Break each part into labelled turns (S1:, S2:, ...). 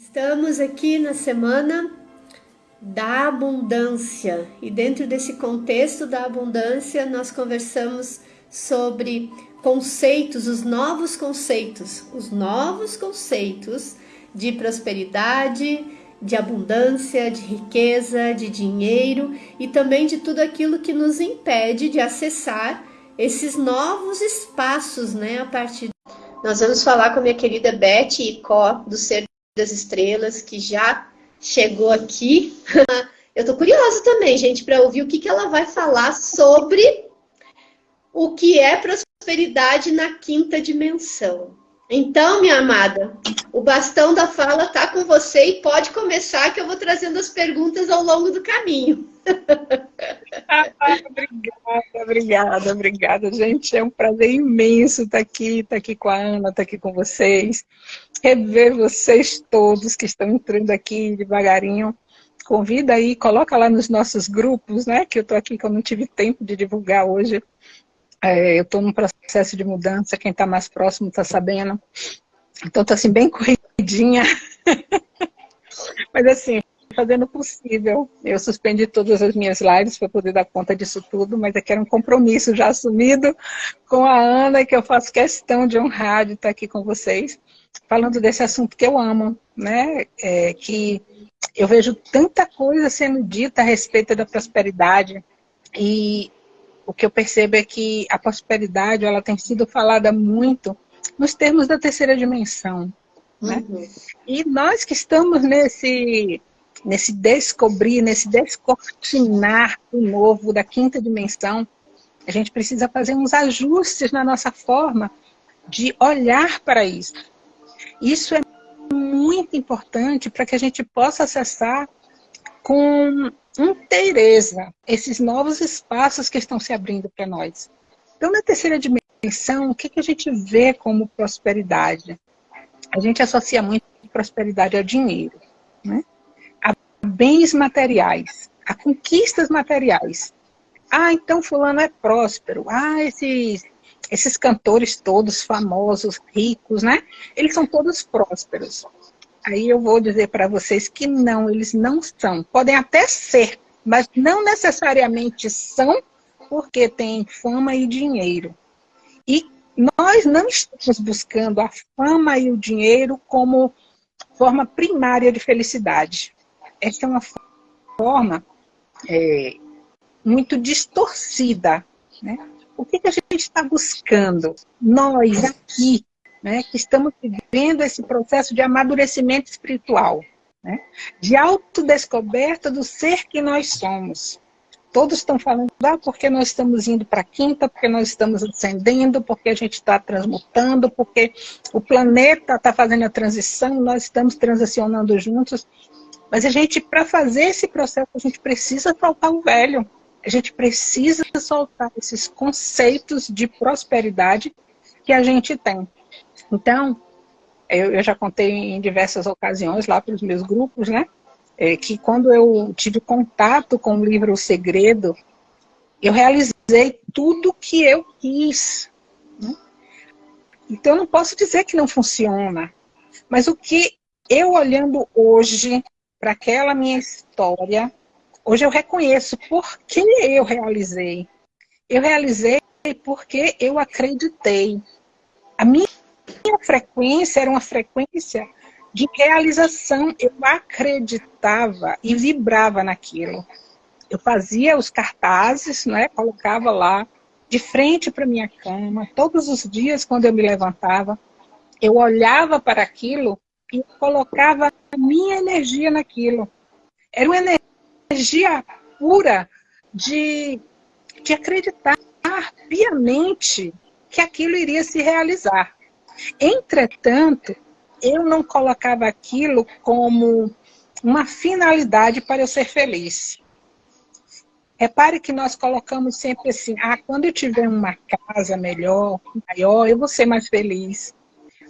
S1: Estamos aqui na semana da abundância e dentro desse contexto da abundância nós conversamos sobre conceitos, os novos conceitos, os novos conceitos de prosperidade, de abundância, de riqueza, de dinheiro e também de tudo aquilo que nos impede de acessar esses novos espaços, né? A partir nós vamos falar com a minha querida Beth Icó do Ser das Estrelas, que já chegou aqui. Eu tô curiosa também, gente, para ouvir o que, que ela vai falar sobre o que é prosperidade na quinta dimensão. Então, minha amada, o bastão da fala está com você e pode começar que eu vou trazendo as perguntas ao longo do caminho.
S2: Ah, obrigada, obrigada, obrigada, gente. É um prazer imenso estar aqui, estar aqui com a Ana, estar aqui com vocês. Rever vocês todos que estão entrando aqui devagarinho. Convida aí, coloca lá nos nossos grupos, né? Que eu estou aqui, que eu não tive tempo de divulgar hoje é, eu estou num processo de mudança, quem está mais próximo está sabendo. Então está assim, bem corridinha. Mas assim, fazendo o possível. Eu suspendi todas as minhas lives para poder dar conta disso tudo, mas aqui era um compromisso já assumido com a Ana, que eu faço questão de honrar de estar aqui com vocês, falando desse assunto que eu amo, né? É, que eu vejo tanta coisa sendo dita a respeito da prosperidade, e o que eu percebo é que a prosperidade ela tem sido falada muito nos termos da terceira dimensão. Né? Uhum. E nós que estamos nesse, nesse descobrir, nesse descortinar o novo da quinta dimensão, a gente precisa fazer uns ajustes na nossa forma de olhar para isso. Isso é muito importante para que a gente possa acessar com inteireza esses novos espaços que estão se abrindo para nós. Então, na terceira dimensão, o que, que a gente vê como prosperidade? A gente associa muito prosperidade ao dinheiro, né? a bens materiais, a conquistas materiais. Ah, então fulano é próspero. Ah, esses, esses cantores todos famosos, ricos, né? Eles são todos prósperos. Aí eu vou dizer para vocês que não, eles não são. Podem até ser, mas não necessariamente são, porque têm fama e dinheiro. E nós não estamos buscando a fama e o dinheiro como forma primária de felicidade. Essa é uma forma é, muito distorcida. Né? O que, que a gente está buscando? Nós aqui, né, que estamos vivendo esse processo de amadurecimento espiritual, né, de autodescoberta do ser que nós somos. Todos estão falando, ah, porque nós estamos indo para a quinta, porque nós estamos ascendendo, porque a gente está transmutando, porque o planeta está fazendo a transição, nós estamos transicionando juntos. Mas a gente, para fazer esse processo, a gente precisa soltar o velho. A gente precisa soltar esses conceitos de prosperidade que a gente tem. Então, eu, eu já contei em diversas ocasiões lá para os meus grupos, né? É, que quando eu tive contato com o livro O Segredo, eu realizei tudo que eu quis. Né? Então, eu não posso dizer que não funciona. Mas o que eu olhando hoje para aquela minha história, hoje eu reconheço por que eu realizei. Eu realizei porque eu acreditei. A minha frequência era uma frequência de realização. Eu acreditava e vibrava naquilo. Eu fazia os cartazes, né, colocava lá de frente para minha cama, todos os dias quando eu me levantava, eu olhava para aquilo e colocava a minha energia naquilo. Era uma energia pura de, de acreditar piamente que aquilo iria se realizar. Entretanto, eu não colocava aquilo como uma finalidade para eu ser feliz. Repare que nós colocamos sempre assim, ah, quando eu tiver uma casa melhor, maior, eu vou ser mais feliz.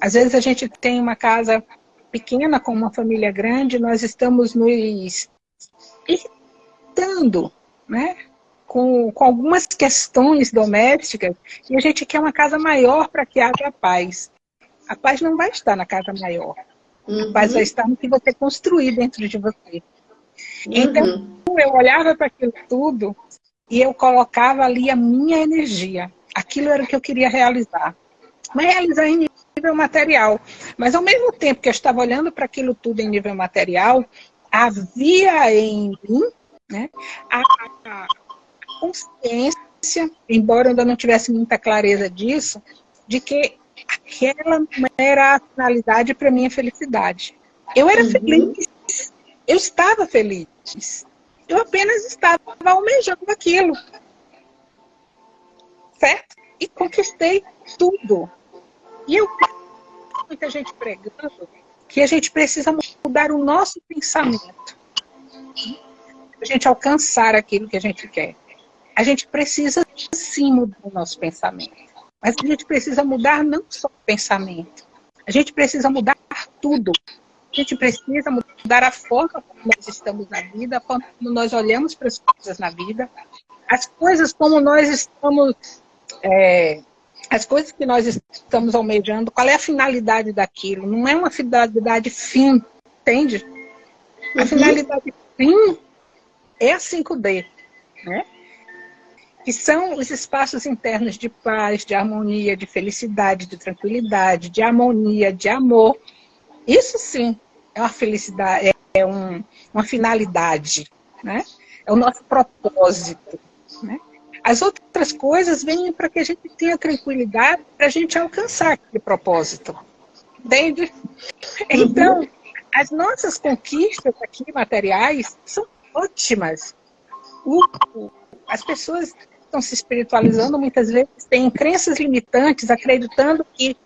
S2: Às vezes a gente tem uma casa pequena com uma família grande, nós estamos nos irritando, né? Com, com algumas questões domésticas e a gente quer uma casa maior para que haja paz a paz não vai estar na casa maior. Uhum. A paz vai estar no que você construir dentro de você. Então, uhum. eu olhava para aquilo tudo e eu colocava ali a minha energia. Aquilo era o que eu queria realizar. Mas realizar em nível material. Mas ao mesmo tempo que eu estava olhando para aquilo tudo em nível material, havia em mim né, a, a consciência, embora eu ainda não tivesse muita clareza disso, de que aquela não era a finalidade para minha felicidade. Eu era uhum. feliz, eu estava feliz. Eu apenas estava almejando aquilo. Certo? E conquistei tudo. E eu muita gente pregando que a gente precisa mudar o nosso pensamento. Para a gente alcançar aquilo que a gente quer. A gente precisa sim mudar o nosso pensamento. Mas a gente precisa mudar não só o pensamento. A gente precisa mudar tudo. A gente precisa mudar a forma como nós estamos na vida, a forma como nós olhamos para as coisas na vida, as coisas como nós estamos, é, as coisas que nós estamos almejando, qual é a finalidade daquilo? Não é uma finalidade fim, entende? A uhum. finalidade fim é a 5D, né? Que são os espaços internos de paz, de harmonia, de felicidade, de tranquilidade, de harmonia, de amor. Isso sim é uma felicidade, é um, uma finalidade, né? é o nosso propósito. Né? As outras coisas vêm para que a gente tenha tranquilidade para a gente alcançar aquele propósito. Entende? Então, as nossas conquistas aqui materiais são ótimas. as pessoas estão se espiritualizando, muitas vezes têm crenças limitantes, acreditando que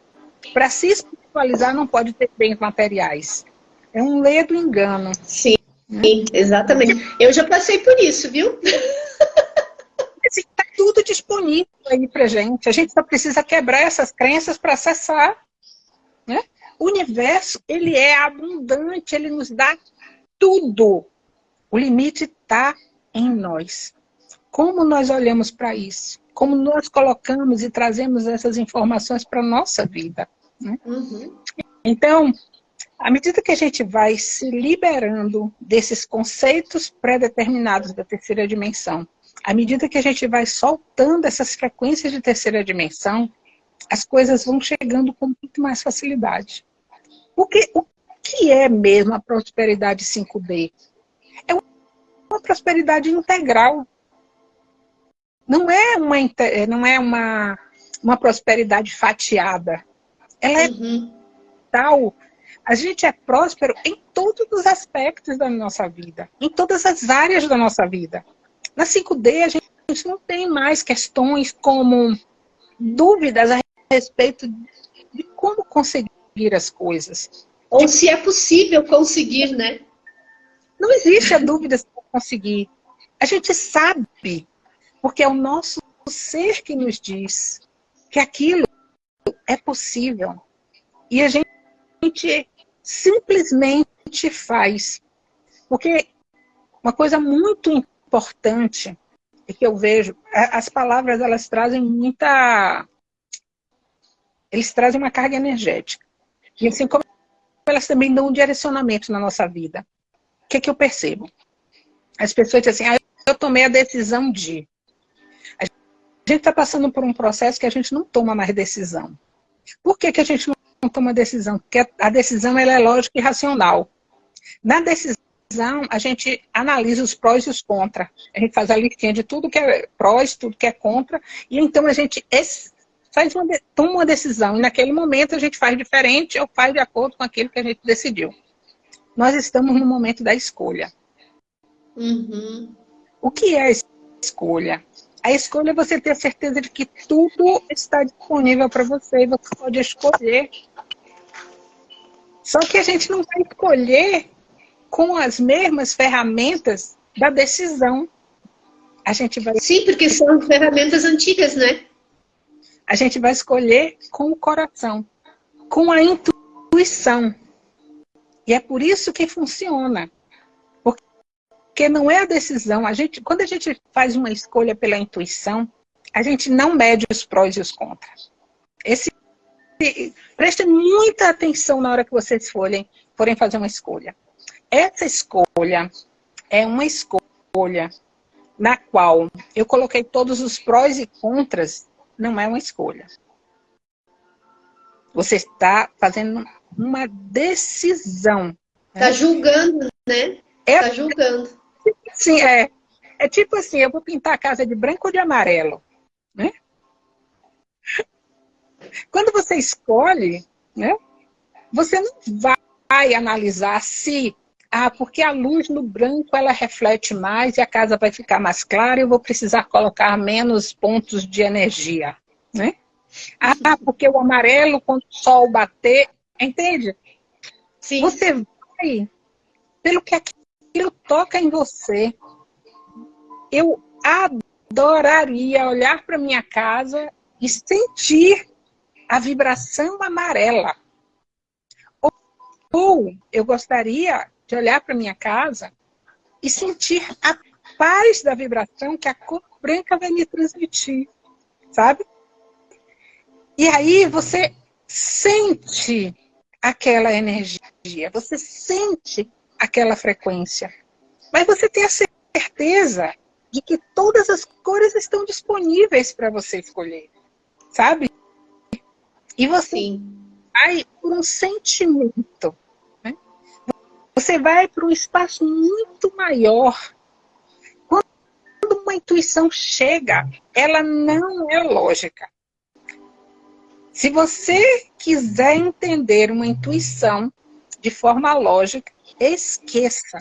S2: para se espiritualizar não pode ter bens materiais. É um ledo engano.
S1: Sim, né? exatamente. Eu já passei por isso, viu?
S2: Está tudo disponível aí para gente. A gente só precisa quebrar essas crenças para acessar. Né? O universo, ele é abundante, ele nos dá tudo. O limite está em nós. Como nós olhamos para isso? Como nós colocamos e trazemos essas informações para a nossa vida? Né? Uhum. Então, à medida que a gente vai se liberando desses conceitos pré-determinados da terceira dimensão, à medida que a gente vai soltando essas frequências de terceira dimensão, as coisas vão chegando com muito mais facilidade. Porque o que é mesmo a prosperidade 5D? É uma prosperidade integral não é uma, eh, não é uma, uma prosperidade fatiada. Ela é uhum. tal. A gente é próspero em todos os aspectos da nossa vida, em todas as áreas da nossa vida. Na 5D, a gente, a gente não tem mais questões como dúvidas a respeito de como conseguir as coisas.
S1: Ou se é possível conseguir, né?
S2: Não existe a dúvida se conseguir. A gente sabe porque é o nosso ser que nos diz que aquilo é possível. E a gente simplesmente faz. Porque uma coisa muito importante é que eu vejo, as palavras elas trazem muita... Eles trazem uma carga energética. E assim como elas também dão um direcionamento na nossa vida. O que, é que eu percebo? As pessoas dizem assim, ah, eu tomei a decisão de... A gente está passando por um processo que a gente não toma mais decisão. Por que, que a gente não toma decisão? Porque a decisão ela é lógica e racional. Na decisão, a gente analisa os prós e os contras. A gente faz a listinha de tudo que é prós, tudo que é contra, e então a gente faz uma, toma uma decisão. E naquele momento a gente faz diferente ou faz de acordo com aquilo que a gente decidiu. Nós estamos no momento da escolha. Uhum. O que é a escolha? A escolha é você ter certeza de que tudo está disponível para você e você pode escolher. Só que a gente não vai escolher com as mesmas ferramentas da decisão. A gente vai...
S1: Sim, porque são ferramentas antigas, né?
S2: A gente vai escolher com o coração, com a intuição. E é por isso que funciona. Porque não é a decisão. A gente, quando a gente faz uma escolha pela intuição, a gente não mede os prós e os contras. Esse preste muita atenção na hora que vocês forem, forem fazer uma escolha. Essa escolha é uma escolha na qual eu coloquei todos os prós e contras, não é uma escolha. Você está fazendo uma decisão.
S1: Está né? julgando, né? Está é, julgando.
S2: Sim, é. É tipo assim, eu vou pintar a casa de branco ou de amarelo, né? Quando você escolhe, né? Você não vai analisar se ah, porque a luz no branco ela reflete mais e a casa vai ficar mais clara e eu vou precisar colocar menos pontos de energia, né? Ah, porque o amarelo, quando o sol bater, entende? Sim. Você vai pelo que aquilo toca em você. Eu adoraria olhar para minha casa e sentir a vibração amarela. Ou eu gostaria de olhar para minha casa e sentir a paz da vibração que a cor branca vai me transmitir, sabe? E aí você sente aquela energia, você sente aquela frequência. Mas você tem a certeza de que todas as cores estão disponíveis para você escolher, sabe? E você Sim. vai por um sentimento. Né? Você vai para um espaço muito maior. Quando uma intuição chega, ela não é lógica. Se você quiser entender uma intuição de forma lógica, esqueça.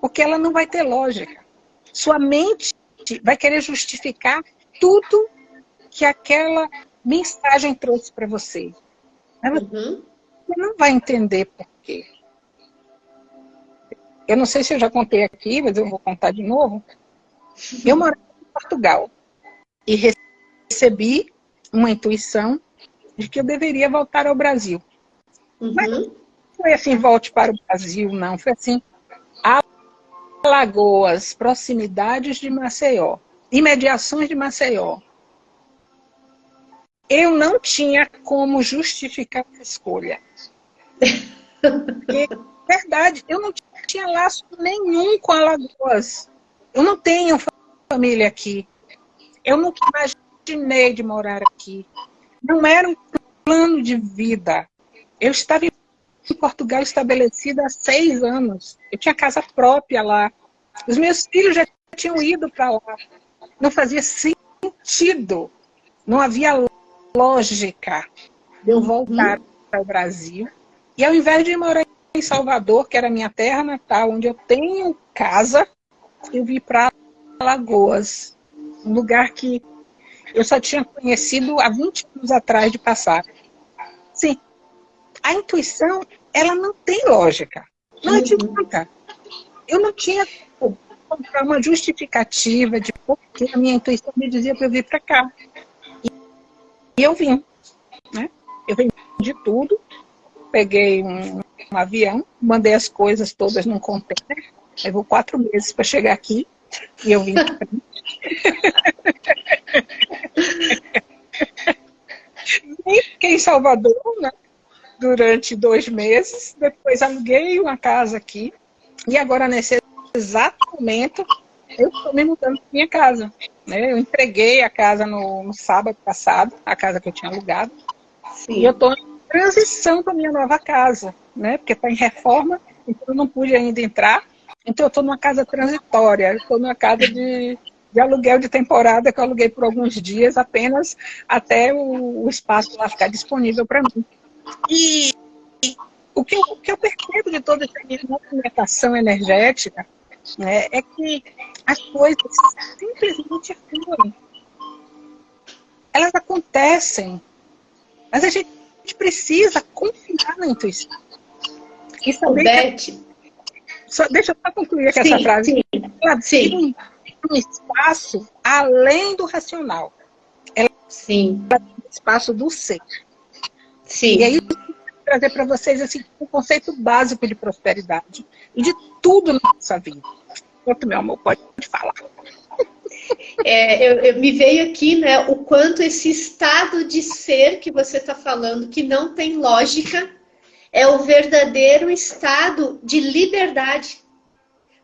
S2: Porque ela não vai ter lógica. Sua mente vai querer justificar tudo que aquela mensagem trouxe para você. Ela uhum. não vai entender por quê. Eu não sei se eu já contei aqui, mas eu vou contar de novo. Eu morava em Portugal e recebi uma intuição de que eu deveria voltar ao Brasil. Uhum. Mas foi assim, volte para o Brasil, não. Foi assim, Alagoas, proximidades de Maceió, imediações de Maceió. Eu não tinha como justificar a escolha. Porque, verdade, eu não tinha laço nenhum com Alagoas. Eu não tenho família aqui. Eu nunca imaginei de morar aqui. Não era um plano de vida. Eu estava em Portugal estabelecida há seis anos. Eu tinha casa própria lá. Os meus filhos já tinham ido para lá. Não fazia sentido. Não havia lógica de eu voltar uhum. para o Brasil. E ao invés de morar em Salvador, que era minha terra natal, onde eu tenho casa, eu vim para Lagoas. Um lugar que eu só tinha conhecido há 20 anos atrás de passar. Sim, a intuição, ela não tem lógica. Não uhum. adianta. Eu não tinha uma justificativa de por que a minha intuição me dizia para eu vir para cá. E eu vim. Né? Eu vim de tudo, peguei um, um avião, mandei as coisas todas num container, levou quatro meses para chegar aqui, e eu vim Nem fiquei em Salvador, né? Durante dois meses. Depois aluguei uma casa aqui. E agora, nesse exato momento, eu estou me mudando para minha casa. Né? Eu entreguei a casa no, no, sábado passado, a casa que eu tinha alugado. Sim. E eu estou em transição para minha nova casa, né? Porque está em reforma, então eu não pude ainda entrar. Então eu estou numa casa transitória, estou numa casa de de aluguel de temporada que eu aluguei por alguns dias apenas até o, o espaço lá ficar disponível para mim. E, e o, que eu, o que eu percebo de toda essa movimentação energética né, é que as coisas simplesmente fluem. Elas acontecem, mas a gente precisa confiar na intuição.
S1: E saber Beth. Que...
S2: Só, deixa eu só concluir aqui sim, essa frase.
S1: Sim, ela sim
S2: um espaço além do racional. Ela
S1: Sim.
S2: tem um espaço do ser.
S1: Sim.
S2: E aí, trazer para vocês assim, um conceito básico de prosperidade e de tudo na nossa vida. Quanto, meu amor, pode falar.
S1: É, eu, eu, me veio aqui, né, o quanto esse estado de ser que você está falando, que não tem lógica, é o verdadeiro estado de liberdade.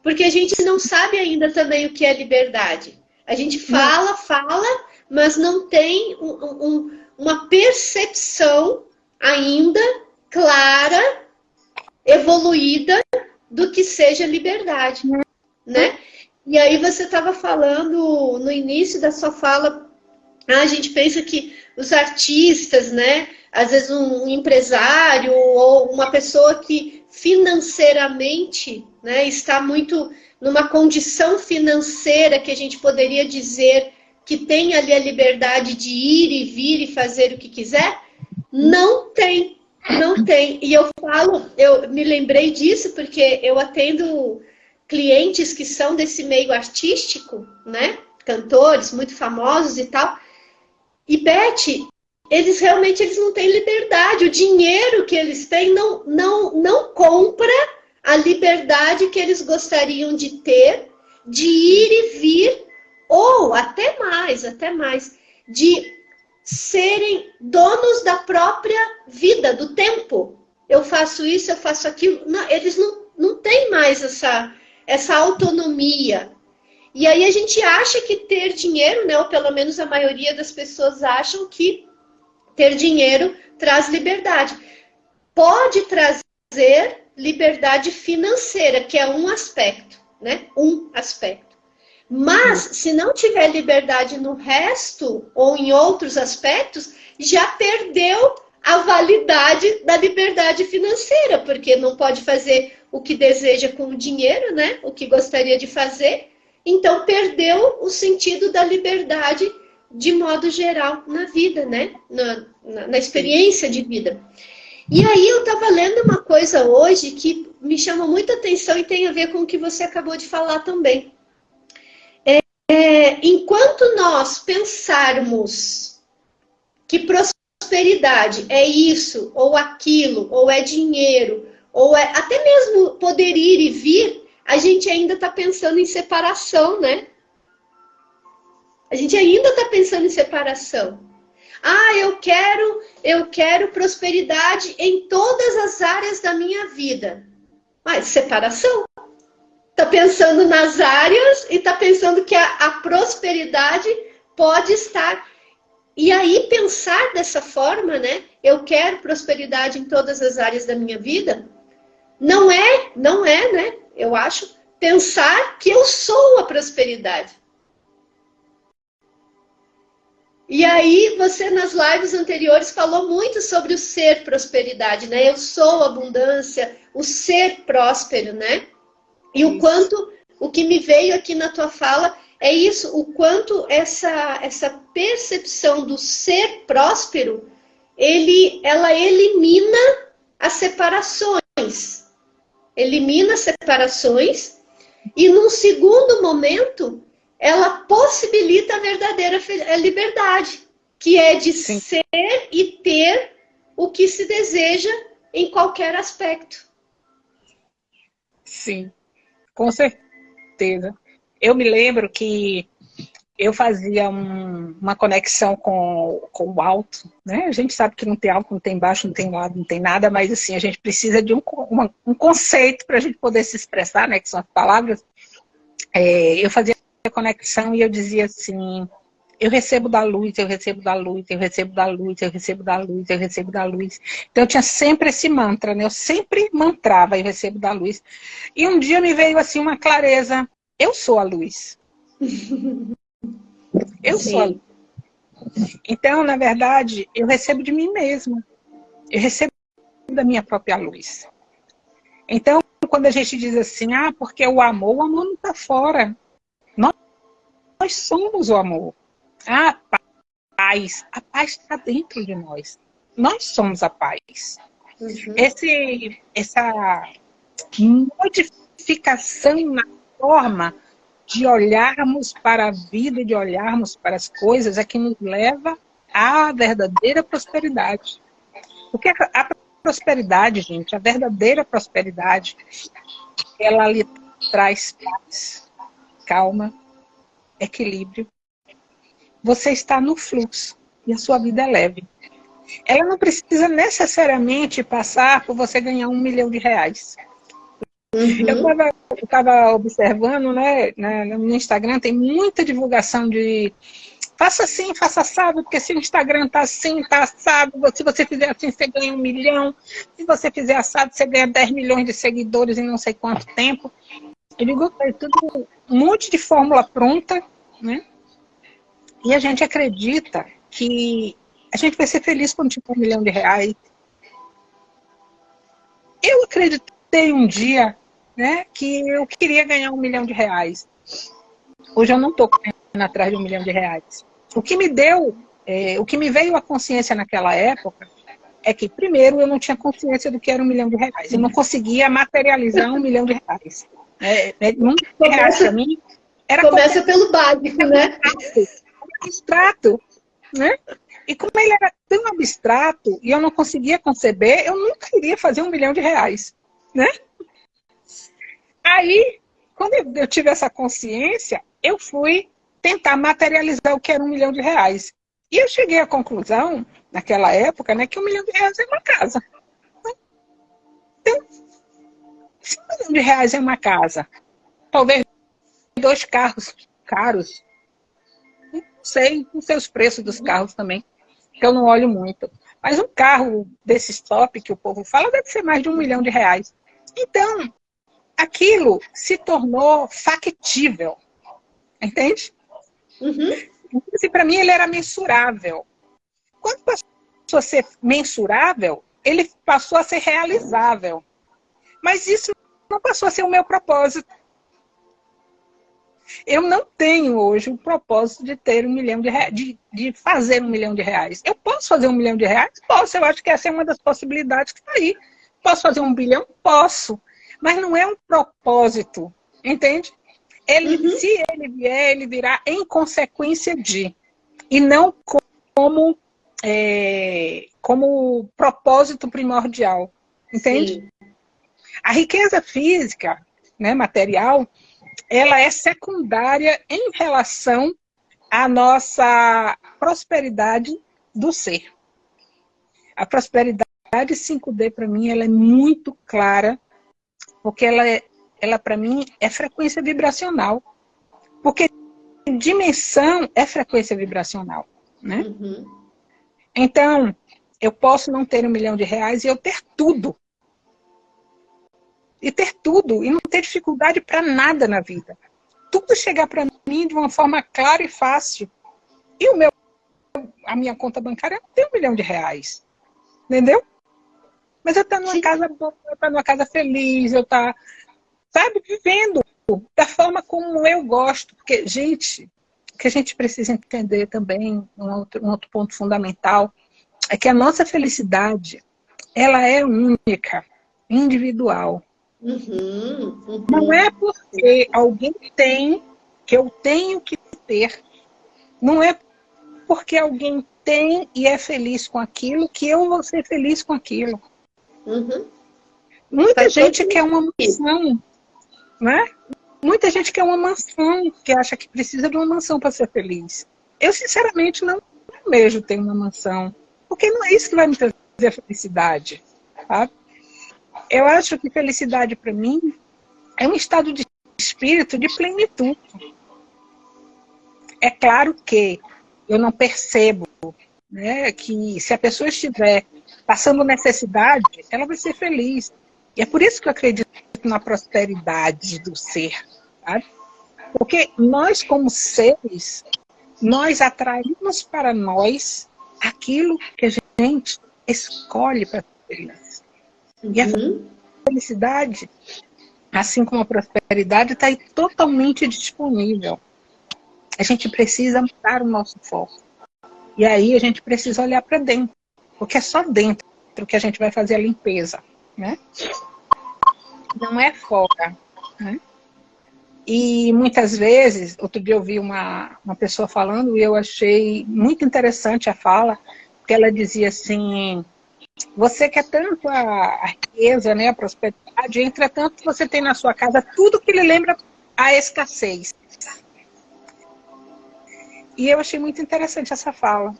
S1: Porque a gente não sabe ainda também o que é liberdade. A gente fala, fala, mas não tem um, um, uma percepção ainda clara, evoluída do que seja liberdade, né? E aí você estava falando no início da sua fala, ah, a gente pensa que os artistas, né? Às vezes um empresário ou uma pessoa que financeiramente né, está muito numa condição financeira que a gente poderia dizer que tem ali a liberdade de ir e vir e fazer o que quiser, não tem, não tem. E eu falo, eu me lembrei disso porque eu atendo clientes que são desse meio artístico, né? Cantores muito famosos e tal. E Beth, eles realmente eles não têm liberdade. O dinheiro que eles têm não, não, não compra a liberdade que eles gostariam de ter, de ir e vir, ou até mais, até mais, de serem donos da própria vida, do tempo. Eu faço isso, eu faço aquilo. Não, eles não, não têm mais essa, essa autonomia. E aí a gente acha que ter dinheiro, né, ou pelo menos a maioria das pessoas acham que ter dinheiro traz liberdade. Pode trazer liberdade financeira, que é um aspecto, né? Um aspecto. Mas se não tiver liberdade no resto ou em outros aspectos, já perdeu a validade da liberdade financeira, porque não pode fazer o que deseja com o dinheiro, né? O que gostaria de fazer. Então perdeu o sentido da liberdade de modo geral na vida, né? Na, na, na experiência de vida. E aí eu estava lendo uma coisa hoje que me chamou muita atenção e tem a ver com o que você acabou de falar também. É, enquanto nós pensarmos que prosperidade é isso, ou aquilo, ou é dinheiro, ou é até mesmo poder ir e vir, a gente ainda está pensando em separação, né? A gente ainda está pensando em separação. Ah, eu quero, eu quero prosperidade em todas as áreas da minha vida. Mas separação. Está pensando nas áreas e está pensando que a, a prosperidade pode estar. E aí pensar dessa forma, né? Eu quero prosperidade em todas as áreas da minha vida, não é, não é, né? Eu acho, pensar que eu sou a prosperidade. E aí, você nas lives anteriores falou muito sobre o ser prosperidade, né? Eu sou abundância, o ser próspero, né? E o quanto, o que me veio aqui na tua fala é isso, o quanto essa, essa percepção do ser próspero, ele, ela elimina as separações elimina separações e num segundo momento ela possibilita a verdadeira liberdade, que é de Sim. ser e ter o que se deseja em qualquer aspecto.
S2: Sim, com certeza. Eu me lembro que eu fazia um, uma conexão com, com o alto, né? A gente sabe que não tem alto, não tem baixo, não tem lado, não tem nada, mas assim, a gente precisa de um, uma, um conceito para a gente poder se expressar, né? Que são as palavras. É, eu fazia a conexão e eu dizia assim, eu recebo da luz, eu recebo da luz, eu recebo da luz, eu recebo da luz, eu recebo da luz. Então eu tinha sempre esse mantra, né? Eu sempre mantrava, eu recebo da luz. E um dia me veio assim uma clareza, eu sou a luz. Eu Sim. sou. Então, na verdade, eu recebo de mim mesma. Eu recebo da minha própria luz. Então, quando a gente diz assim, ah, porque o amor, o amor não está fora. Nós, nós somos o amor. Ah, paz. A paz está dentro de nós. Nós somos a paz. Uhum. Esse, essa modificação na forma de olharmos para a vida, de olharmos para as coisas, é que nos leva à verdadeira prosperidade. Porque a prosperidade, gente, a verdadeira prosperidade, ela lhe traz paz, calma, equilíbrio, você está no fluxo e a sua vida é leve. Ela não precisa necessariamente passar por você ganhar um milhão de reais. Uhum. Eu estava observando, né, no Instagram tem muita divulgação de faça assim, faça assado, porque se o Instagram tá assim, tá assado, se você fizer assim, você ganha um milhão, se você fizer assado, você ganha 10 milhões de seguidores em não sei quanto tempo. Eu digo, é tudo um monte de fórmula pronta, né? E a gente acredita que a gente vai ser feliz quando tiver um milhão de reais. Eu acreditei um dia né, que eu queria ganhar um milhão de reais. Hoje eu não estou correndo atrás de um milhão de reais. O que me deu, é, o que me veio à consciência naquela época é que, primeiro, eu não tinha consciência do que era um milhão de reais. Eu não conseguia materializar um milhão de reais. É, é, um reais para mim
S1: era Começa pelo básico, né?
S2: Abstrato, né? E como ele era tão abstrato e eu não conseguia conceber, eu nunca iria fazer um milhão de reais, né? Aí, quando eu tive essa consciência, eu fui tentar materializar o que era um milhão de reais. E eu cheguei à conclusão, naquela época, né, que um milhão de reais é uma casa. Então, se um milhão de reais é uma casa, talvez dois carros caros, sei, não sei os preços dos carros também, que eu não olho muito. Mas um carro desses top que o povo fala deve ser mais de um milhão de reais. Então, aquilo se tornou factível. Entende? Uhum. Para mim, ele era mensurável. Quando passou a ser mensurável, ele passou a ser realizável. Mas isso não passou a ser o meu propósito. Eu não tenho hoje o propósito de ter um milhão de reais, de, de, fazer um milhão de reais. Eu posso fazer um milhão de reais? Posso, eu acho que essa é uma das possibilidades que está aí. Posso fazer um bilhão? Posso. Mas não é um propósito, entende? Ele, uhum. Se ele vier, ele virá em consequência de, e não como, é, como propósito primordial, entende? Sim. A riqueza física, né, material, ela é secundária em relação à nossa prosperidade do ser. A prosperidade 5D, para mim, ela é muito clara porque ela, é, ela para mim, é frequência vibracional. Porque dimensão é frequência vibracional, né? Uhum. Então, eu posso não ter um milhão de reais e eu ter tudo. E ter tudo, e não ter dificuldade para nada na vida. Tudo chegar para mim de uma forma clara e fácil. E o meu, a minha conta bancária tem um milhão de reais. Entendeu? Mas eu estou numa Sim. casa boa, eu estou numa casa feliz, eu estou, sabe, vivendo da forma como eu gosto. Porque, gente, o que a gente precisa entender também, um outro, um outro ponto fundamental, é que a nossa felicidade, ela é única, individual. Uhum, uhum. Não é porque alguém tem que eu tenho que ter. Não é porque alguém tem e é feliz com aquilo que eu vou ser feliz com aquilo. Uhum. Muita Faz gente quer uma mansão, né? Muita gente quer uma mansão, que acha que precisa de uma mansão para ser feliz. Eu, sinceramente, não vejo ter uma mansão, porque não é isso que vai me trazer a felicidade, sabe? Eu acho que felicidade para mim é um estado de espírito de plenitude. É claro que eu não percebo né, que se a pessoa estiver passando necessidade, ela vai ser feliz. E é por isso que eu acredito na prosperidade do ser, sabe? Porque nós, como seres, nós atraímos para nós aquilo que a gente escolhe para ser feliz. E a uhum. felicidade, assim como a prosperidade, está aí totalmente disponível. A gente precisa mudar o nosso foco. E aí a gente precisa olhar para dentro porque é só dentro que a gente vai fazer a limpeza, né? Não é fora, né? E muitas vezes, outro dia eu vi uma, uma pessoa falando e eu achei muito interessante a fala, porque ela dizia assim, você quer tanto a, riqueza, né, a prosperidade, entretanto você tem na sua casa tudo que lhe lembra a escassez. E eu achei muito interessante essa fala.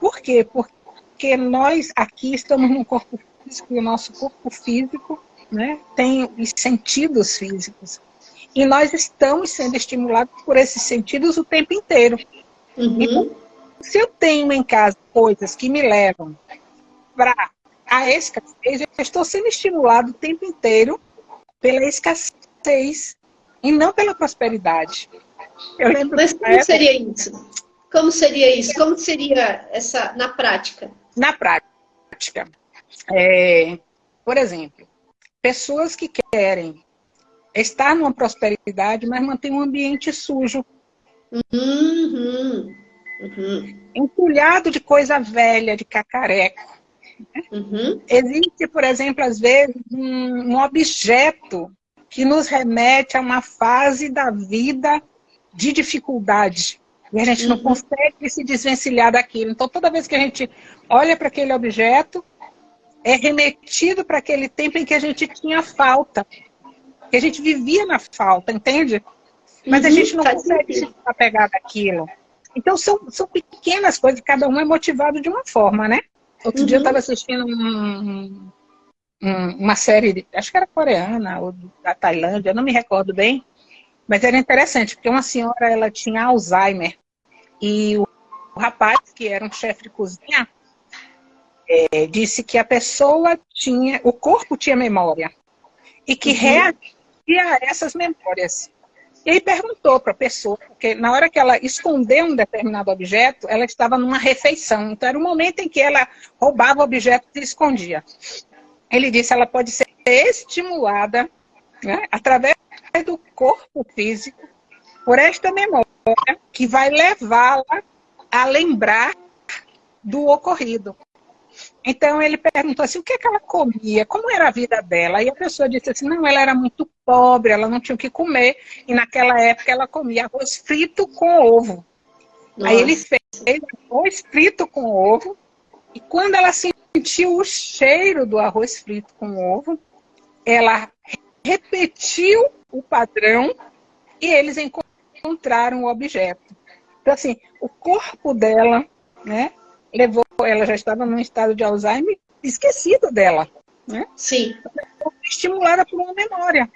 S2: Por quê? Porque nós aqui estamos num corpo físico e o nosso corpo físico né, tem os sentidos físicos. E nós estamos sendo estimulados por esses sentidos o tempo inteiro. Uhum. E, se eu tenho em casa coisas que me levam para a escassez, eu estou sendo estimulado o tempo inteiro pela escassez e não pela prosperidade.
S1: Eu lembro Mas como época... seria isso? Como seria isso? Como seria essa na prática?
S2: Na prática, é, por exemplo, pessoas que querem estar numa prosperidade, mas mantém um ambiente sujo. Uhum. Uhum. Entulhado de coisa velha, de cacareco. Uhum. Existe, por exemplo, às vezes, um, um objeto que nos remete a uma fase da vida de dificuldade. E a gente uhum. não consegue se desvencilhar daquilo. Então, toda vez que a gente olha para aquele objeto, é remetido para aquele tempo em que a gente tinha falta. Que a gente vivia na falta, entende? Mas uhum, a gente não consegue se apegar daquilo. Então, são, são pequenas coisas, cada um é motivado de uma forma, né? Outro uhum. dia eu estava assistindo um, um, uma série, de, acho que era coreana, ou da Tailândia, não me recordo bem, mas era interessante, porque uma senhora, ela tinha Alzheimer, e o, o rapaz, que era um chefe de cozinha, é, disse que a pessoa tinha, o corpo tinha memória, e que uhum. reagia a essas memórias. E aí perguntou para a pessoa, porque na hora que ela escondeu um determinado objeto, ela estava numa refeição. Então era o momento em que ela roubava o objeto e escondia. Ele disse ela pode ser estimulada né, através do corpo físico por esta memória que vai levá-la a lembrar do ocorrido. Então ele perguntou assim, o que, é que ela comia? Como era a vida dela? E a pessoa disse assim, não, ela era muito pobre, ela não tinha o que comer. E naquela época ela comia arroz frito com ovo. Nossa. Aí ele fez arroz frito com ovo. E quando ela sentiu o cheiro do arroz frito com ovo, ela repetiu o padrão e eles encontraram o objeto. Então, assim, o corpo dela, né, levou, ela já estava num estado de Alzheimer esquecido dela. Né?
S1: Sim.
S2: Estimulada por uma memória.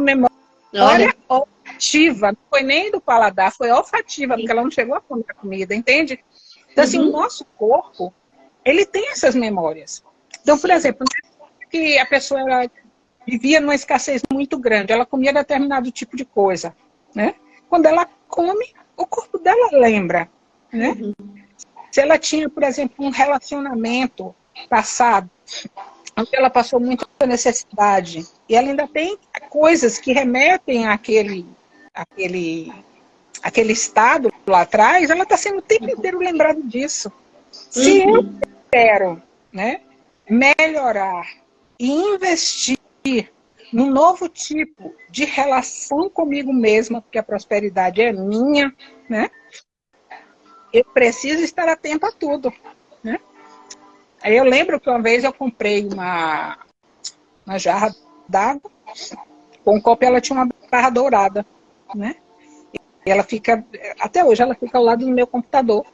S2: Memória Olha. olfativa, não foi nem do paladar, foi olfativa, Sim. porque ela não chegou a comer a comida, entende? Então, uhum. assim, o nosso corpo, ele tem essas memórias. Então, por exemplo, que a pessoa vivia numa escassez muito grande, ela comia determinado tipo de coisa, né? Quando ela come, o corpo dela lembra, né? Uhum. Se ela tinha, por exemplo, um relacionamento passado, onde ela passou muita necessidade, e ela ainda tem coisas que remetem àquele, àquele, àquele estado lá atrás, ela está sendo o tempo inteiro lembrada disso. Se uhum. eu quero né, melhorar e investir num novo tipo de relação comigo mesma, porque a prosperidade é minha, né? eu preciso estar atento a tudo, né? Aí eu lembro que uma vez eu comprei uma, uma jarra d'água, com um copo ela tinha uma barra dourada, né? E ela fica, até hoje ela fica ao lado do meu computador,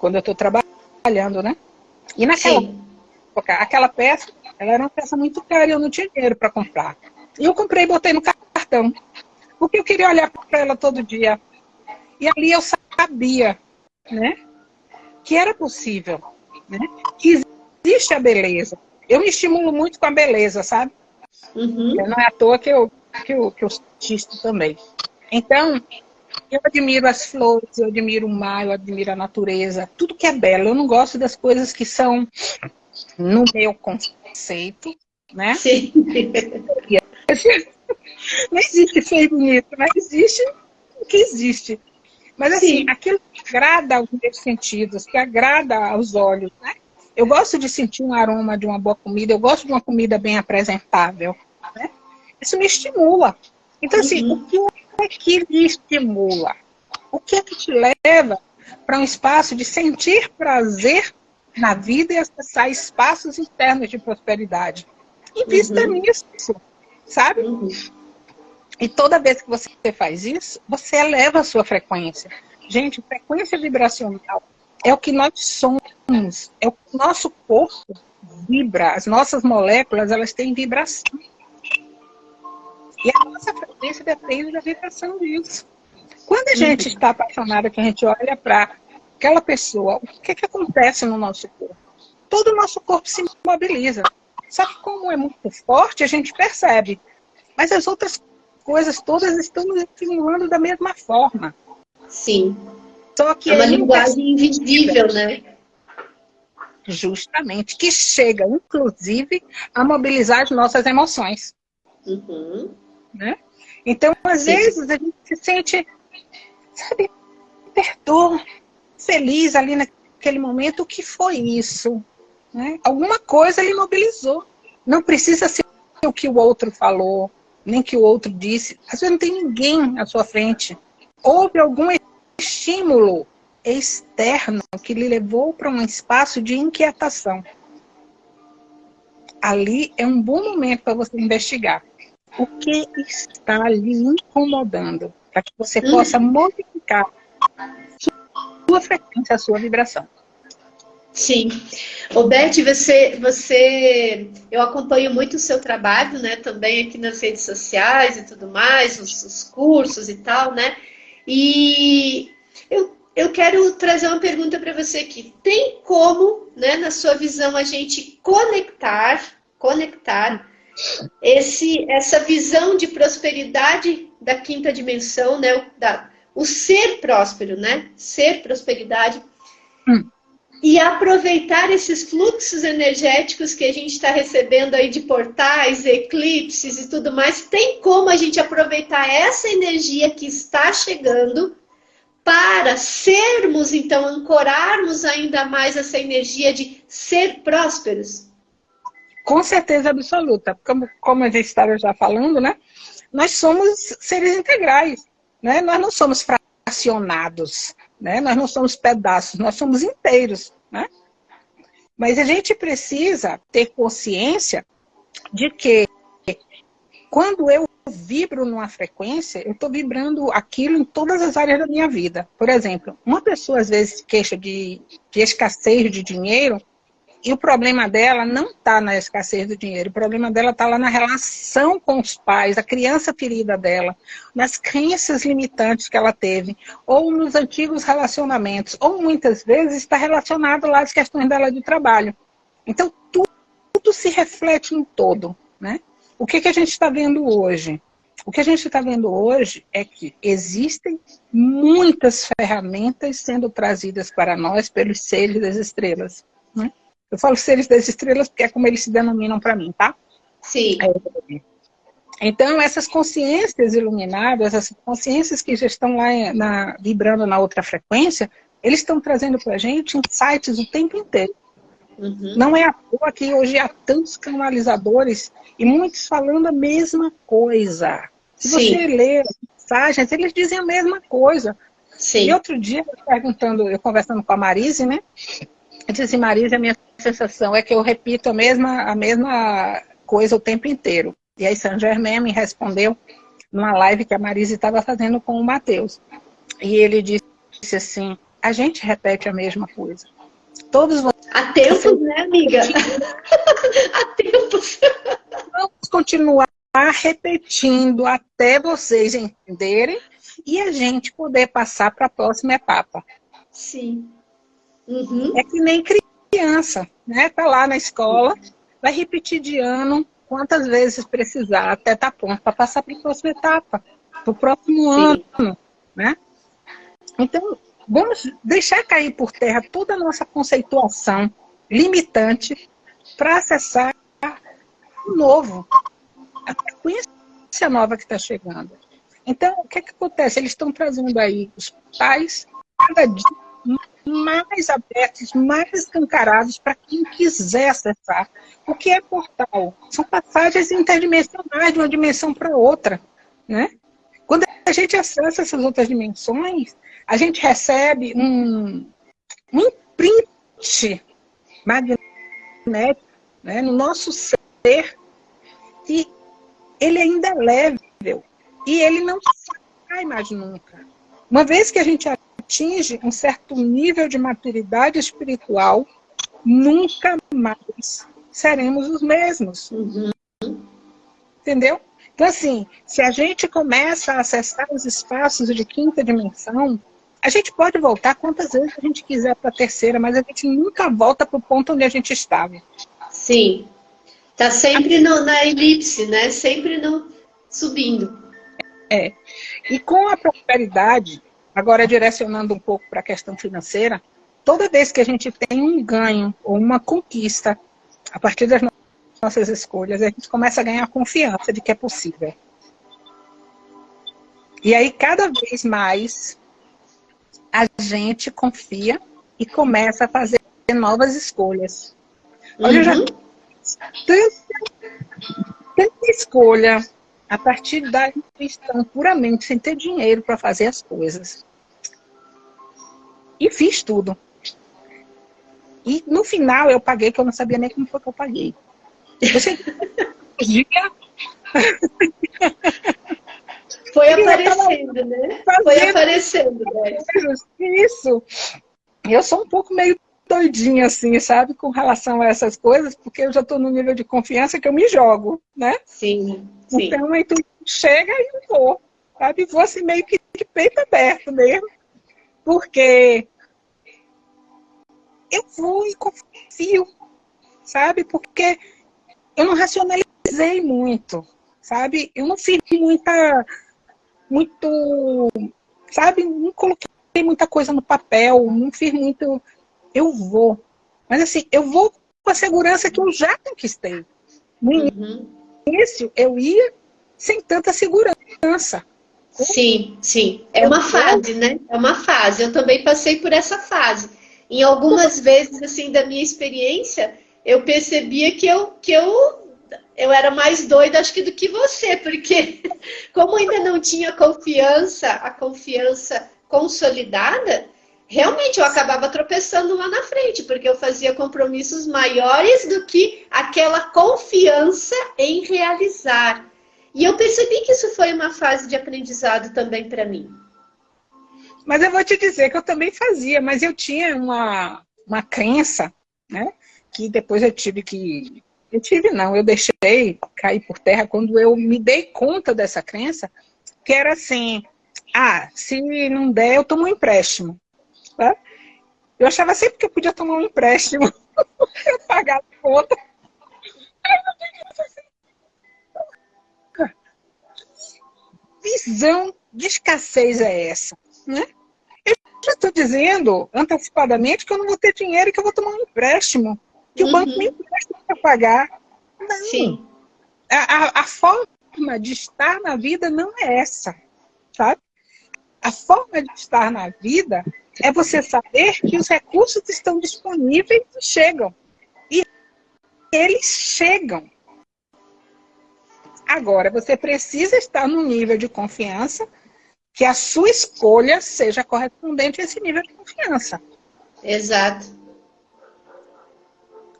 S2: quando eu estou trabalhando, né? E naquela época, aquela peça, ela era uma peça muito cara e eu não tinha dinheiro para comprar. E eu comprei e botei no cartão, porque eu queria olhar para ela todo dia. E ali eu sabia né? Que era possível, né? Que existe a beleza. Eu me estimulo muito com a beleza, sabe? Uhum. Não é à toa que eu, que eu, que eu assisto também. Então, eu admiro as flores, eu admiro o mar, eu admiro a natureza, tudo que é belo. Eu não gosto das coisas que são no meu conceito, né? Sim. Não existe feio bonito, mas existe o que existe. Mas assim, Sim. aquilo que agrada aos meus sentidos, que agrada aos olhos, né? Eu gosto de sentir um aroma de uma boa comida, eu gosto de uma comida bem apresentável. Né? Isso me estimula. Então, assim, uhum. o que é que lhe estimula? O que é que te leva para um espaço de sentir prazer na vida e acessar espaços internos de prosperidade? Invista uhum. nisso, sabe? Uhum. E toda vez que você faz isso, você eleva a sua frequência. Gente, frequência vibracional é o que nós somos, é o que o nosso corpo vibra, as nossas moléculas, elas têm vibração. E a nossa frequência depende da vibração disso. Quando a gente está apaixonada, que a gente olha para aquela pessoa, o que, que acontece no nosso corpo? Todo o nosso corpo se mobiliza. Só que como é muito forte, a gente percebe. Mas as outras coisas todas estão nos estimulando da mesma forma.
S1: Sim. Só que é uma linguagem invisível, né?
S2: Justamente, que chega, inclusive, a mobilizar as nossas emoções.
S1: Uhum.
S2: Né? Então, às Sim. vezes, a gente se sente, sabe, perdoa, feliz ali naquele momento. O que foi isso? Né? Alguma coisa ele mobilizou. Não precisa ser o que o outro falou, nem que o outro disse. Às vezes não tem ninguém à sua frente. Houve algum estímulo externo que lhe levou para um espaço de inquietação. Ali é um bom momento para você investigar o que está lhe incomodando, para que você possa modificar sua frequência, a sua vibração.
S1: Sim. O Beth, você, você, eu acompanho muito o seu trabalho, né, também aqui nas redes sociais e tudo mais, os, os cursos e tal, né, e eu, eu quero trazer uma pergunta para você aqui. Tem como, né, na sua visão, a gente conectar, conectar esse, essa visão de prosperidade da quinta dimensão, né, da, o ser próspero, né, ser prosperidade, hum e aproveitar esses fluxos energéticos que a gente está recebendo aí de portais, eclipses e tudo mais, tem como a gente aproveitar essa energia que está chegando para sermos, então, ancorarmos ainda mais essa energia de ser prósperos?
S2: Com certeza absoluta. Como, como a gente estava já falando, né? Nós somos seres integrais, né? Nós não somos fracionados. Né? Nós não somos pedaços, nós somos inteiros. Né? Mas a gente precisa ter consciência de que quando eu vibro numa frequência, eu estou vibrando aquilo em todas as áreas da minha vida. Por exemplo, uma pessoa às vezes queixa de, de escassez de dinheiro, e o problema dela não está na escassez do dinheiro, o problema dela está lá na relação com os pais, a criança ferida dela, nas crenças limitantes que ela teve, ou nos antigos relacionamentos, ou muitas vezes está relacionado lá às questões dela de trabalho. Então, tudo, tudo se reflete em todo. Né? O que, que a gente está vendo hoje? O que a gente está vendo hoje é que existem muitas ferramentas sendo trazidas para nós pelos seres das estrelas. Né? Eu falo seres das estrelas porque é como eles se denominam para mim, tá?
S1: Sim.
S2: É, então, essas consciências iluminadas, essas consciências que já estão lá na, vibrando na outra frequência, eles estão trazendo para a gente insights o tempo inteiro. Uhum. Não é à toa que hoje há tantos canalizadores e muitos falando a mesma coisa. Se Sim. você ler mensagens, eles dizem a mesma coisa. Sim. E outro dia, eu perguntando, eu conversando com a Marise, né? Eu disse assim, Marise, a minha sensação é que eu repito a mesma, a mesma coisa o tempo inteiro. E aí Saint Germain me respondeu numa live que a Marise estava fazendo com o Matheus. E ele disse assim, a gente repete a mesma coisa. Todos vocês...
S1: Há tempos, né, amiga? Há tempos.
S2: Vamos continuar repetindo até vocês entenderem e a gente poder passar para a próxima etapa.
S1: Sim.
S2: Uhum. É que nem criança, né? Tá lá na escola, vai repetir de ano quantas vezes precisar até estar tá pronto para passar para a próxima etapa, para o próximo Sim. ano, né? Então, vamos deixar cair por terra toda a nossa conceituação limitante para acessar o novo, a frequência nova que está chegando. Então, o que, é que acontece? Eles estão trazendo aí os pais cada dia mais abertos, mais escancarados para quem quiser acessar. O que é portal? São passagens interdimensionais de uma dimensão para outra. Né? Quando a gente acessa essas outras dimensões, a gente recebe um, um imprint magnético né, no nosso ser e ele ainda é leve e ele não sai mais nunca. Uma vez que a gente atinge um certo nível de maturidade espiritual, nunca mais seremos os mesmos. Uhum. Entendeu? Então, assim, se a gente começa a acessar os espaços de quinta dimensão, a gente pode voltar quantas vezes a gente quiser para a terceira, mas a gente nunca volta para o ponto onde a gente estava.
S1: Sim. Está sempre no, na elipse, né? Sempre no, subindo.
S2: É. E com a prosperidade, agora direcionando um pouco para a questão financeira, toda vez que a gente tem um ganho ou uma conquista, a partir das nossas escolhas, a gente começa a ganhar confiança de que é possível. E aí, cada vez mais, a gente confia e começa a fazer novas escolhas. Olha, uhum. eu já uhum. tanta, tanta escolha a partir da intuição, puramente, sem ter dinheiro para fazer as coisas. E fiz tudo. E no final eu paguei, que eu não sabia nem como foi que eu paguei.
S1: dia... Foi aparecendo, né? Foi aparecendo, né?
S2: Isso. Eu sou um pouco meio doidinha, assim, sabe? Com relação a essas coisas, porque eu já estou no nível de confiança que eu me jogo, né?
S1: Sim, sim.
S2: Então, aí tu chega e eu vou, sabe? Vou assim meio que de peito aberto mesmo. Porque eu vou e confio, sabe? Porque eu não racionalizei muito, sabe? Eu não fiz muita, muito, sabe? Não coloquei muita coisa no papel, não fiz muito, eu vou. Mas assim, eu vou com a segurança que eu já conquistei. No uhum. início, eu ia sem tanta segurança.
S1: Sim, sim. É uma fase, né? É uma fase. Eu também passei por essa fase. Em algumas vezes, assim, da minha experiência, eu percebia que eu, que eu, eu era mais doida, acho que, do que você, porque como ainda não tinha confiança, a confiança consolidada, realmente eu acabava tropeçando lá na frente, porque eu fazia compromissos maiores do que aquela confiança em realizar. E eu percebi que isso foi uma fase de aprendizado também para mim.
S2: Mas eu vou te dizer que eu também fazia, mas eu tinha uma, uma crença, né? Que depois eu tive que. Eu tive, não, eu deixei cair por terra quando eu me dei conta dessa crença, que era assim: ah, se não der, eu tomo um empréstimo. Tá? Eu achava sempre que eu podia tomar um empréstimo eu pagar a conta. Visão de escassez é essa, né? já estou dizendo antecipadamente que eu não vou ter dinheiro e que eu vou tomar um empréstimo. Que uhum. o banco me empresta para pagar. Não. Sim. A, a, a, forma de estar na vida não é essa, sabe? A forma de estar na vida é você saber que os recursos estão disponíveis e chegam. E eles chegam. Agora, você precisa estar num nível de confiança que a sua escolha seja correspondente a esse nível de confiança.
S1: Exato.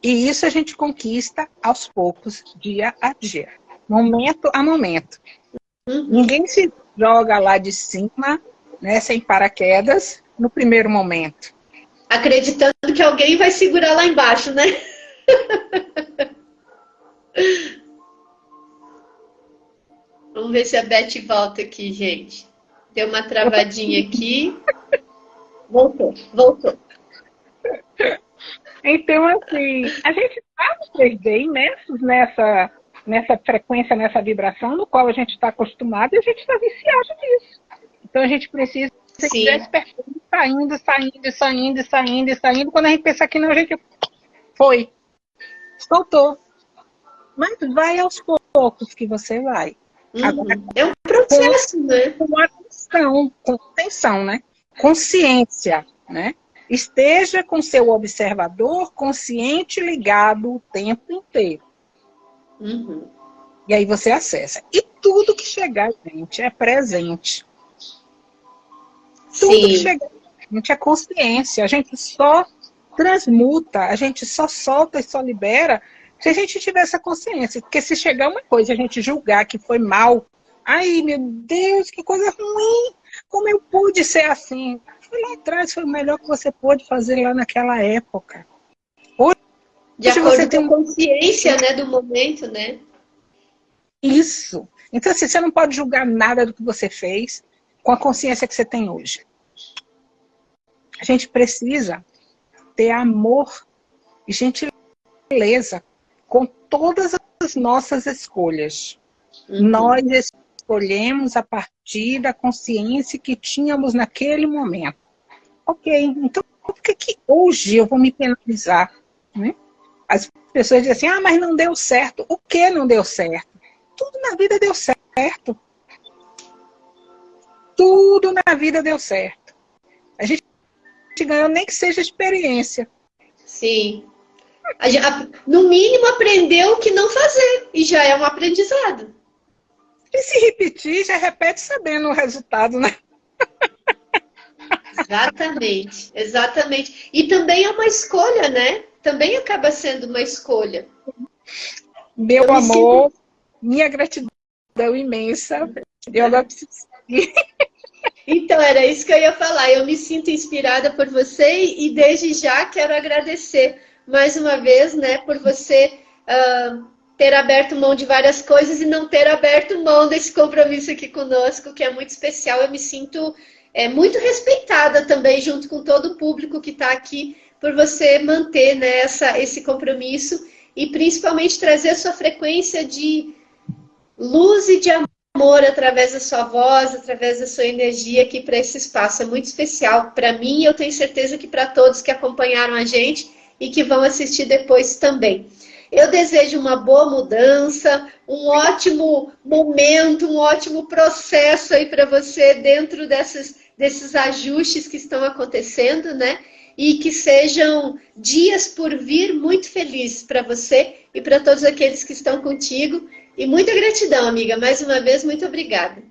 S2: E isso a gente conquista aos poucos, dia a dia, momento a momento. Uhum. Ninguém se joga lá de cima, né, sem paraquedas, no primeiro momento.
S1: Acreditando que alguém vai segurar lá embaixo, né? Vamos ver se a Beth volta aqui, gente. Deu uma travadinha aqui. Voltou, voltou.
S2: Então, assim, a gente está 3D imersos nessa, nessa frequência, nessa vibração, no qual a gente está acostumado e a gente está viciado nisso. Então, a gente precisa Sim. saindo, saindo, saindo, saindo, saindo. Quando a gente pensa que não, a gente foi. Soltou. Mas vai aos poucos que você vai.
S1: Uhum. Agora, é um processo, com, né?
S2: Com atenção, com atenção, né? Consciência, né? Esteja com seu observador consciente ligado o tempo inteiro. Uhum. E aí você acessa. E tudo que chegar, gente, é presente. Tudo Sim. que chegar, gente, é consciência. A gente só transmuta, a gente só solta e só libera se a gente tiver essa consciência. Porque se chegar uma coisa a gente julgar que foi mal, ai meu Deus, que coisa ruim, Como eu pude ser assim? Foi lá atrás, foi o melhor que você pôde fazer lá naquela época.
S1: Hoje, De acordo você tem consciência né, do momento, né?
S2: Isso. Então, assim, você não pode julgar nada do que você fez com a consciência que você tem hoje. A gente precisa ter amor e gentileza com todas as nossas escolhas. Uhum. Nós escolhemos a partir da consciência que tínhamos naquele momento. Ok, então por que, que hoje eu vou me penalizar? Né? As pessoas dizem assim, ah, mas não deu certo. O que não deu certo? Tudo na vida deu certo. Tudo na vida deu certo. A gente ganhou nem que seja experiência.
S1: Sim. No mínimo aprendeu o que não fazer. E já é um aprendizado.
S2: E se repetir, já repete sabendo o resultado, né?
S1: Exatamente, exatamente. E também é uma escolha, né? Também acaba sendo uma escolha.
S2: Meu eu amor, minha gratidão imensa. Eu agora preciso
S1: Então, era isso que eu ia falar. Eu me sinto inspirada por você e desde já quero agradecer mais uma vez, né, por você uh, ter aberto mão de várias coisas e não ter aberto mão desse compromisso aqui conosco, que é muito especial. Eu me sinto é, muito respeitada também, junto com todo o público que está aqui, por você manter né, essa, esse compromisso e principalmente trazer a sua frequência de luz e de amor através da sua voz, através da sua energia aqui para esse espaço. É muito especial para mim e eu tenho certeza que para todos que acompanharam a gente e que vão assistir depois também. Eu desejo uma boa mudança, um ótimo momento, um ótimo processo aí para você dentro desses, desses ajustes que estão acontecendo, né? E que sejam dias por vir muito felizes para você e para todos aqueles que estão contigo. E muita gratidão, amiga. Mais uma vez, muito obrigada.